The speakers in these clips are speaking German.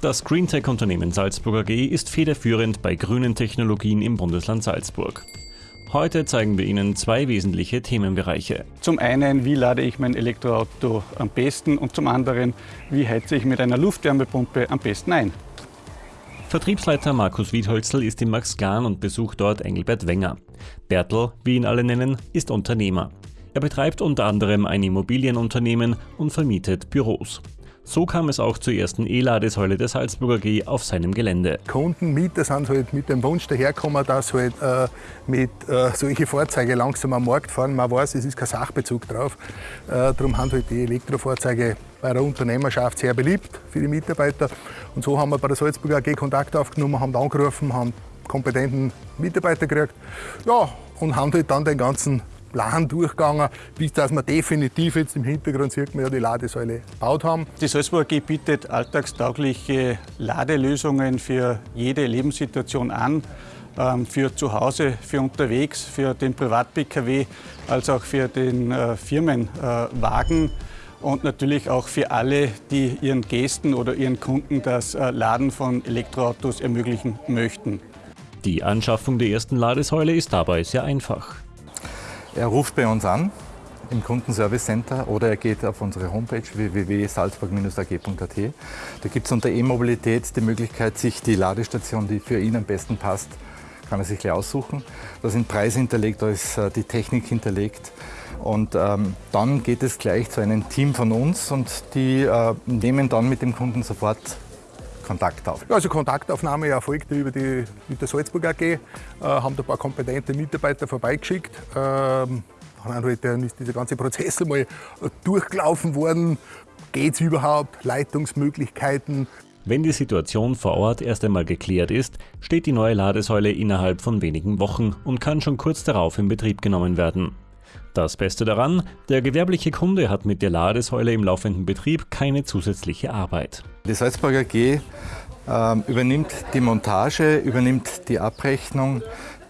Das Greentech-Unternehmen Salzburg AG ist federführend bei grünen Technologien im Bundesland Salzburg. Heute zeigen wir Ihnen zwei wesentliche Themenbereiche. Zum einen, wie lade ich mein Elektroauto am besten und zum anderen, wie heize ich mit einer Luftwärmepumpe am besten ein. Vertriebsleiter Markus Wiedholzl ist in Max Gahn und besucht dort Engelbert Wenger. Bertel, wie ihn alle nennen, ist Unternehmer. Er betreibt unter anderem ein Immobilienunternehmen und vermietet Büros. So kam es auch zur ersten E-Ladesäule der Salzburger G auf seinem Gelände. Kunden, Mieter sind halt mit dem Wunsch dahergekommen, dass halt äh, mit äh, solchen Fahrzeugen langsam am Markt fahren. Man weiß, es ist kein Sachbezug drauf. Äh, darum haben halt die Elektrofahrzeuge bei der Unternehmerschaft sehr beliebt für die Mitarbeiter. Und so haben wir bei der Salzburger AG Kontakt aufgenommen, haben angerufen, haben kompetenten Mitarbeiter gekriegt. Ja, und haben halt dann den ganzen Plan durchgegangen, bis dass wir definitiv jetzt im Hintergrund sieht man ja die Ladesäule gebaut haben. Die Salzburg AG bietet alltagstaugliche Ladelösungen für jede Lebenssituation an. Ähm, für zu Hause, für unterwegs, für den Privat-Pkw, als auch für den äh, Firmenwagen und natürlich auch für alle, die ihren Gästen oder ihren Kunden das äh, Laden von Elektroautos ermöglichen möchten. Die Anschaffung der ersten Ladesäule ist dabei sehr einfach. Er ruft bei uns an im Kundenservice Center oder er geht auf unsere Homepage www.salzburg-ag.at. Da gibt es unter E-Mobilität die Möglichkeit, sich die Ladestation, die für ihn am besten passt, kann er sich gleich aussuchen. Da sind Preise hinterlegt, da ist äh, die Technik hinterlegt. Und ähm, dann geht es gleich zu einem Team von uns und die äh, nehmen dann mit dem Kunden sofort Kontakt auf? Also Kontaktaufnahme erfolgte über die, mit der Salzburg AG, äh, haben da ein paar kompetente Mitarbeiter vorbeigeschickt. Ähm, halt, dann ist dieser ganze Prozess mal durchgelaufen worden. Geht es überhaupt? Leitungsmöglichkeiten? Wenn die Situation vor Ort erst einmal geklärt ist, steht die neue Ladesäule innerhalb von wenigen Wochen und kann schon kurz darauf in Betrieb genommen werden. Das Beste daran, der gewerbliche Kunde hat mit der Ladesäule im laufenden Betrieb keine zusätzliche Arbeit. Die Salzburger G äh, übernimmt die Montage, übernimmt die Abrechnung.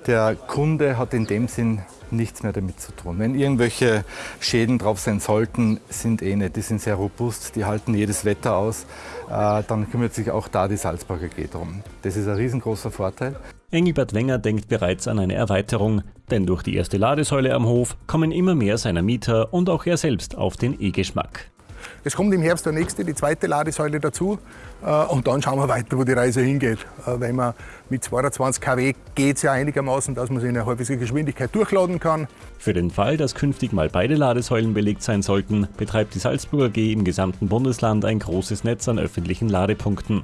Der Kunde hat in dem Sinn nichts mehr damit zu tun. Wenn irgendwelche Schäden drauf sein sollten, sind eh nicht. Die sind sehr robust, die halten jedes Wetter aus. Äh, dann kümmert sich auch da die Salzburger G drum. Das ist ein riesengroßer Vorteil. Engelbert Wenger denkt bereits an eine Erweiterung, denn durch die erste Ladesäule am Hof kommen immer mehr seiner Mieter und auch er selbst auf den E-Geschmack. Es kommt im Herbst der nächste, die zweite Ladesäule dazu. Äh, und dann schauen wir weiter, wo die Reise hingeht. Äh, wenn man mit 22 kW geht es ja einigermaßen, dass man sie in einer halbwegs Geschwindigkeit durchladen kann. Für den Fall, dass künftig mal beide Ladesäulen belegt sein sollten, betreibt die Salzburger G im gesamten Bundesland ein großes Netz an öffentlichen Ladepunkten.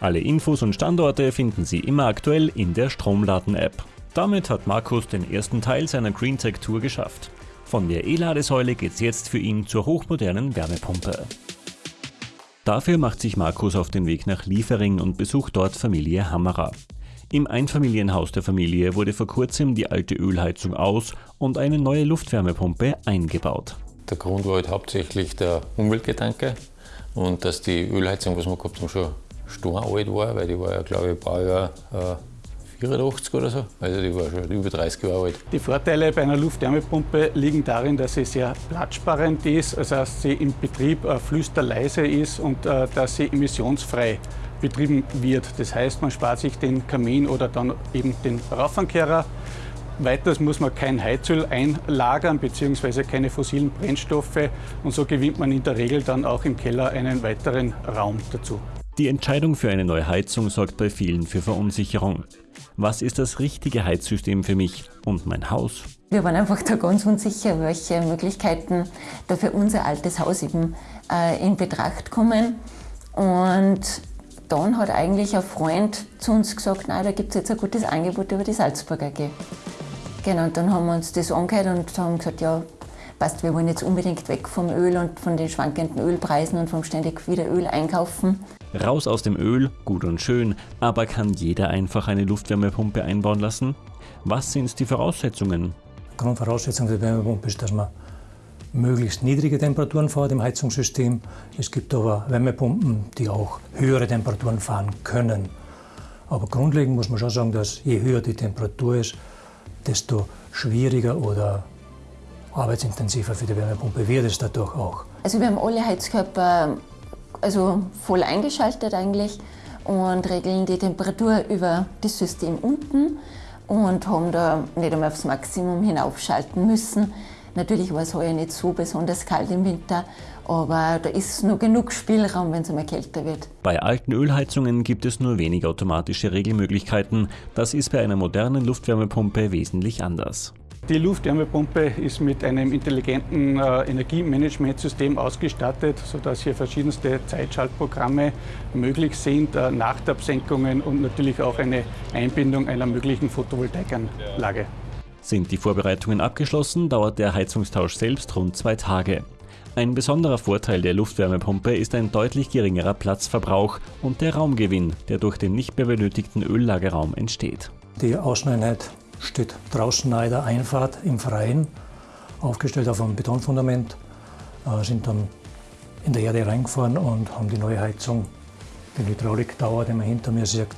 Alle Infos und Standorte finden Sie immer aktuell in der Stromladen-App. Damit hat Markus den ersten Teil seiner GreenTech-Tour geschafft. Von der E-Ladesäule geht's jetzt für ihn zur hochmodernen Wärmepumpe. Dafür macht sich Markus auf den Weg nach Liefering und besucht dort Familie Hammerer. Im Einfamilienhaus der Familie wurde vor kurzem die alte Ölheizung aus und eine neue Luftwärmepumpe eingebaut. Der Grund war halt hauptsächlich der Umweltgedanke und dass die Ölheizung, was wir gehabt haben, schon alt war, weil die war ja, glaube ich, Baujahr äh, 84 oder so. Also die war schon über 30 Jahre alt. Die Vorteile bei einer Luftwärmepumpe liegen darin, dass sie sehr platzsparend ist, also dass sie im Betrieb äh, flüsterleise ist und äh, dass sie emissionsfrei betrieben wird. Das heißt, man spart sich den Kamin oder dann eben den Rauffankehrer. Weiters muss man kein Heizöl einlagern bzw. keine fossilen Brennstoffe und so gewinnt man in der Regel dann auch im Keller einen weiteren Raum dazu. Die Entscheidung für eine neue Heizung sorgt bei vielen für Verunsicherung. Was ist das richtige Heizsystem für mich und mein Haus? Wir waren einfach da ganz unsicher, welche Möglichkeiten da für unser altes Haus eben äh, in Betracht kommen. Und dann hat eigentlich ein Freund zu uns gesagt, nein, da gibt es jetzt ein gutes Angebot über die Salzburger AG. Genau, und dann haben wir uns das angehört und haben gesagt, ja, passt, wir wollen jetzt unbedingt weg vom Öl und von den schwankenden Ölpreisen und vom ständig wieder Öl einkaufen. Raus aus dem Öl, gut und schön, aber kann jeder einfach eine Luftwärmepumpe einbauen lassen? Was sind die Voraussetzungen? Grundvoraussetzung der Wärmepumpe ist, dass man möglichst niedrige Temperaturen fährt im Heizungssystem. Es gibt aber Wärmepumpen, die auch höhere Temperaturen fahren können. Aber grundlegend muss man schon sagen, dass je höher die Temperatur ist, desto schwieriger oder arbeitsintensiver für die Wärmepumpe wird es dadurch auch. Also wir haben alle Heizkörper also voll eingeschaltet eigentlich und regeln die Temperatur über das System unten und haben da nicht einmal aufs Maximum hinaufschalten müssen. Natürlich war es heuer nicht so besonders kalt im Winter, aber da ist noch genug Spielraum, wenn es einmal kälter wird. Bei alten Ölheizungen gibt es nur wenig automatische Regelmöglichkeiten. Das ist bei einer modernen Luftwärmepumpe wesentlich anders. Die Luftwärmepumpe ist mit einem intelligenten äh, Energiemanagementsystem ausgestattet, sodass hier verschiedenste Zeitschaltprogramme möglich sind, äh, Nachtabsenkungen und natürlich auch eine Einbindung einer möglichen Photovoltaikanlage. Sind die Vorbereitungen abgeschlossen, dauert der Heizungstausch selbst rund zwei Tage. Ein besonderer Vorteil der Luftwärmepumpe ist ein deutlich geringerer Platzverbrauch und der Raumgewinn, der durch den nicht mehr benötigten Öllagerraum entsteht. Die Außeneinheit steht draußen nahe der Einfahrt im Freien, aufgestellt auf einem Betonfundament, äh, sind dann in der Erde reingefahren und haben die neue Heizung, den Hydrauliktower, den man hinter mir sieht.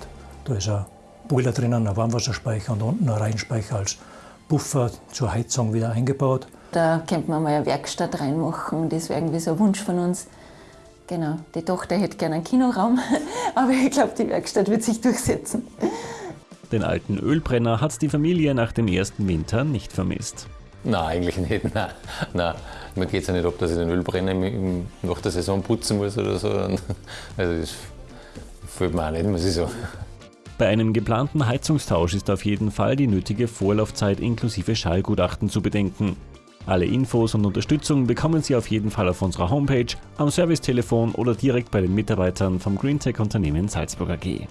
Da ist ein Boiler drinnen, ein Warmwasserspeicher und unten ein Reihenspeicher als Buffer zur Heizung wieder eingebaut. Da könnte man mal eine Werkstatt reinmachen, das wäre irgendwie so ein Wunsch von uns. Genau, die Tochter hätte gerne einen Kinoraum, aber ich glaube, die Werkstatt wird sich durchsetzen. Den alten Ölbrenner hat die Familie nach dem ersten Winter nicht vermisst. Nein, eigentlich nicht. Nein, nein. Mir geht es ja nicht ob dass ich den Ölbrenner nach der Saison putzen muss oder so. Also das fällt mir auch nicht, muss ich sagen. Bei einem geplanten Heizungstausch ist auf jeden Fall die nötige Vorlaufzeit inklusive Schallgutachten zu bedenken. Alle Infos und Unterstützung bekommen Sie auf jeden Fall auf unserer Homepage, am Servicetelefon oder direkt bei den Mitarbeitern vom Greentech-Unternehmen Salzburg AG.